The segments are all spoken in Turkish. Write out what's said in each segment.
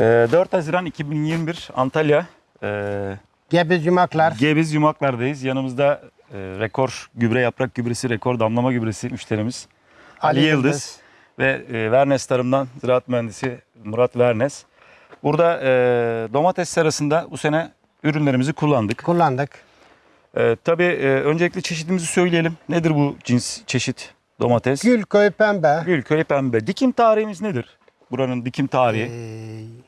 Ee, 4 Haziran 2021 Antalya ee, Gebiz yumaklar. Gebiz Yumaklar'dayız. Yanımızda ee, rekor gübre yaprak gübresi, rekor damlama gübresi müşterimiz Ali, Ali Yıldız, Yıldız. ve ee, Vernes Tarım'dan ziraat mühendisi Murat Vernes. Burada ee, domates serasında bu sene ürünlerimizi kullandık. kullandık. Ee, tabii ee, öncelikle çeşidimizi söyleyelim. Nedir bu cins çeşit domates? Gülköy pembe. Gülköy pembe. Dikim tarihimiz nedir? Buranın dikim tarihi. Ee,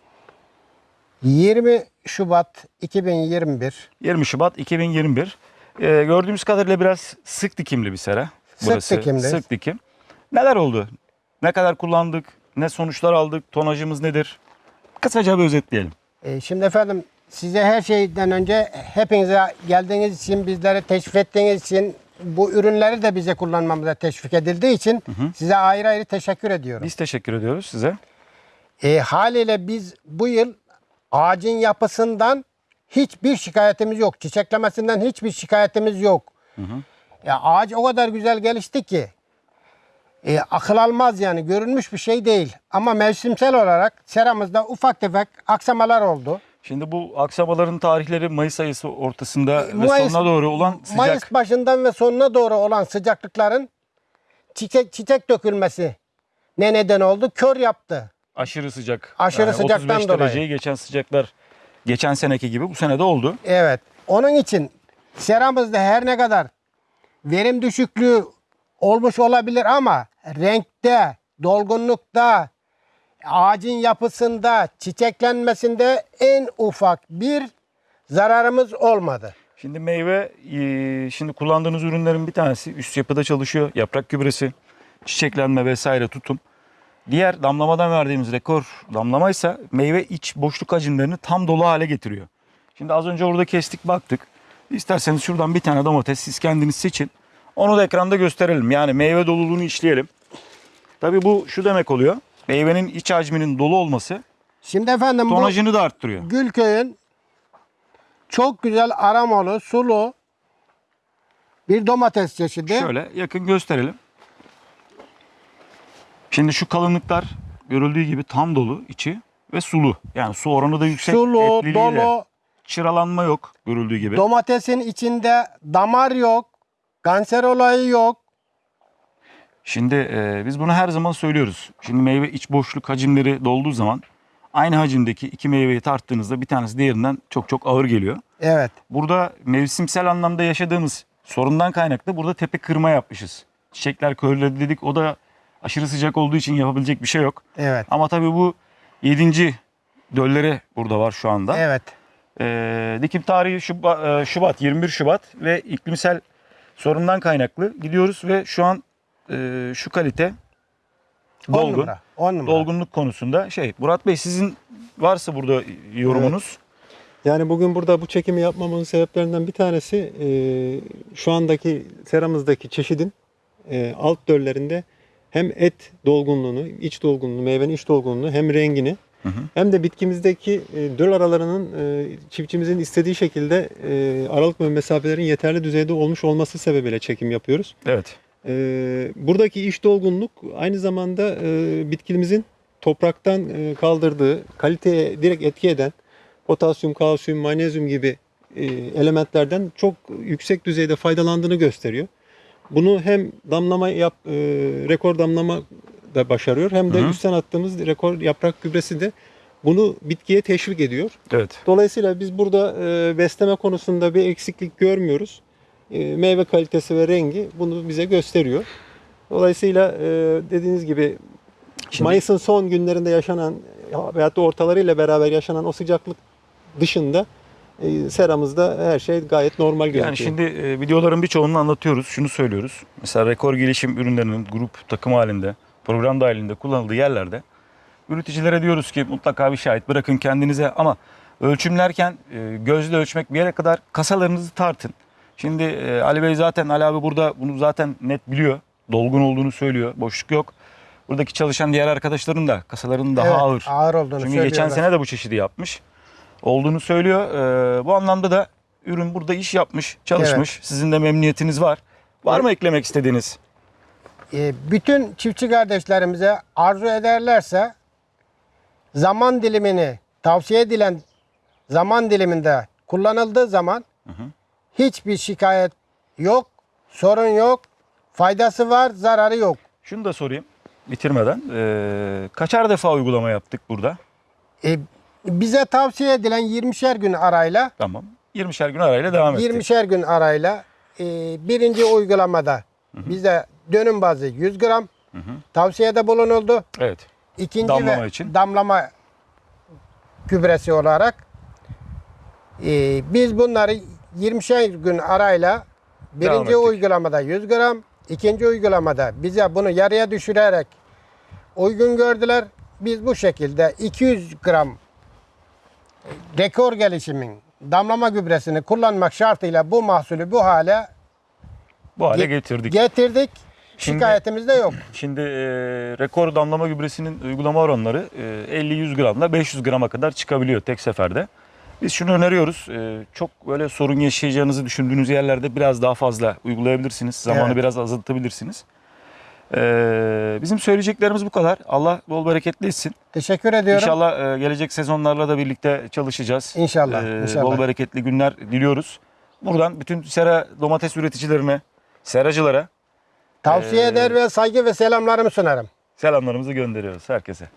20 Şubat 2021. 20 Şubat 2021. Ee, gördüğümüz kadarıyla biraz sık dikimli bir sera. Sık dikimli. Sık dikim. Neler oldu? Ne kadar kullandık? Ne sonuçlar aldık? Tonajımız nedir? Kısaca bir özetleyelim. Ee, şimdi efendim size her şeyden önce hepinize geldiğiniz için, bizlere teşvik ettiğiniz için, bu ürünleri de bize kullanmamıza teşvik edildiği için size ayrı ayrı teşekkür ediyorum. Biz teşekkür ediyoruz size. E, haliyle biz bu yıl ağacın yapısından hiçbir şikayetimiz yok. Çiçeklemesinden hiçbir şikayetimiz yok. Ya ağaç o kadar güzel gelişti ki e, akıl almaz yani görünmüş bir şey değil. Ama mevsimsel olarak seramızda ufak tefek aksamalar oldu. Şimdi bu aksamaların tarihleri Mayıs ayısı ortasında ve Mayıs- sonuna doğru olan sıcak Mayıs başından ve sonuna doğru olan sıcaklıkların çiçek, çiçek dökülmesi ne neden oldu? Kör yaptı. Aşırı sıcak. Aşırı sıcaktan 35 dolayı. dereceyi geçen sıcaklar geçen seneki gibi bu sene de oldu. Evet. Onun için seramızda her ne kadar verim düşüklüğü olmuş olabilir ama renkte, dolgunlukta, ağacın yapısında, çiçeklenmesinde en ufak bir zararımız olmadı. Şimdi meyve, e, şimdi kullandığınız ürünlerin bir tanesi üst yapıda çalışıyor. Yaprak gübresi, çiçeklenme vesaire tutum. Diğer damlamadan verdiğimiz rekor damlama ise meyve iç boşluk hacimlerini tam dolu hale getiriyor. Şimdi az önce orada kestik baktık. İsterseniz şuradan bir tane domates siz kendiniz seçin. Onu da ekranda gösterelim. Yani meyve doluluğunu işleyelim. Tabii bu şu demek oluyor. Meyvenin iç hacminin dolu olması Şimdi efendim tonajını da arttırıyor. Gülköy'ün çok güzel aromalı, sulu bir domates çeşidi. Şöyle yakın gösterelim. Şimdi şu kalınlıklar görüldüğü gibi tam dolu içi ve sulu. Yani su oranı da yüksek. Sulu, dolu, Çıralanma yok görüldüğü gibi. domatesin içinde damar yok, kanser olayı yok. Şimdi e, biz bunu her zaman söylüyoruz. Şimdi meyve iç boşluk hacimleri dolduğu zaman aynı hacimdeki iki meyveyi tarttığınızda bir tanesi diğerinden çok çok ağır geliyor. Evet. Burada mevsimsel anlamda yaşadığımız sorundan kaynaklı burada tepe kırma yapmışız. Çiçekler körledi dedik o da aşırı sıcak olduğu için yapabilecek bir şey yok. Evet. Ama tabii bu 7. dölleri burada var şu anda. Evet. Ee, dikim tarihi Şubat, Şubat 21 Şubat ve iklimsel sorundan kaynaklı gidiyoruz ve şu an e, şu kalite 10 dolgun. numara. 10 numara. Dolgunluk konusunda şey Murat Bey sizin varsa burada yorumunuz. Yani bugün burada bu çekimi yapmamın sebeplerinden bir tanesi e, şu andaki seramızdaki çeşidin e, alt döllerinde hem et dolgunluğunu, iç dolgunluğunu, meyvenin iç dolgunluğunu hem rengini hı. hem de bitkimizdeki e, döl aralarının e, çiftçimizin istediği şekilde e, aralık ve mesafelerin yeterli düzeyde olmuş olması sebebiyle çekim yapıyoruz. Evet. Ee, buradaki iş dolgunluk aynı zamanda e, bitkimizin topraktan e, kaldırdığı, kaliteye direkt etki eden potasyum, kalsiyum, magnezyum gibi e, elementlerden çok yüksek düzeyde faydalandığını gösteriyor. Bunu hem damlama yap, e, rekor damlama da başarıyor hem de Hı hı. üstten attığımız rekor yaprak gübresi de bunu bitkiye teşvik ediyor. Evet. Dolayısıyla biz burada e, besleme konusunda bir eksiklik görmüyoruz. E, meyve kalitesi ve rengi bunu bize gösteriyor. Dolayısıyla e, dediğiniz gibi Şimdi- Mayıs'ın son günlerinde yaşanan veyahut da ortalarıyla beraber yaşanan o sıcaklık dışında e, seramızda her şey gayet normal gözüküyor. Yani şimdi e, videoların birçoğunu anlatıyoruz. Şunu söylüyoruz. Mesela rekor gelişim ürünlerinin grup takım halinde, program dahilinde kullanıldığı yerlerde üreticilere diyoruz ki mutlaka bir şahit bırakın kendinize ama ölçümlerken e, gözle ölçmek bir yere kadar kasalarınızı tartın. Şimdi e, Ali Bey zaten Ali abi burada bunu zaten net biliyor. Dolgun olduğunu söylüyor. Boşluk yok. Buradaki çalışan diğer arkadaşların da kasalarının daha Evet, ağır. ağır olduğunu Çünkü geçen sene de bu çeşidi yapmış. Olduğunu söylüyor. Ee, bu anlamda da ürün burada iş yapmış, çalışmış. Sizin de memnuniyetiniz var. Var mı eklemek istediğiniz? E, bütün çiftçi kardeşlerimize arzu ederlerse zaman dilimini tavsiye edilen zaman diliminde kullanıldığı zaman hiçbir şikayet yok, sorun yok, faydası var, zararı yok. Şunu da sorayım bitirmeden. Ee, kaçar defa uygulama yaptık burada? E, bize tavsiye edilen 20'şer gün arayla Tamam. 20'şer gün arayla devam ettik. 20'şer gün arayla e, birinci uygulamada bize dönüm bazı 100 gram tavsiyede bulunuldu. Evet. İkinci Damlama ve için. damlama gübresi olarak e, biz bunları 20'şer gün arayla birinci uygulamada 100 gram, ikinci uygulamada bize bunu yarıya düşürerek uygun gördüler. Biz bu şekilde 200 gram rekor gelişimin damlama gübresini kullanmak şartıyla bu mahsulü bu hale Bu hale ge- getirdik. getirdik. Şimdi- Şikayetimiz de yok. Şimdi e, rekor damlama gübresinin uygulama oranları e, 50-100 gramla 500 grama kadar çıkabiliyor tek seferde. Biz şunu öneriyoruz. e, çok böyle sorun yaşayacağınızı düşündüğünüz yerlerde biraz daha fazla uygulayabilirsiniz. Zamanı Evet. biraz azaltabilirsiniz. E, bizim söyleyeceklerimiz bu kadar. Allah bol bereketli etsin. Teşekkür ediyorum. İnşallah e, gelecek sezonlarla da birlikte çalışacağız. İnşallah, E, inşallah. Bol bereketli günler diliyoruz. Buradan bütün sera domates üreticilerine, seracılara Tavsiye Ee, eder ve saygı ve selamlarımı sunarım. selamlarımızı gönderiyoruz herkese.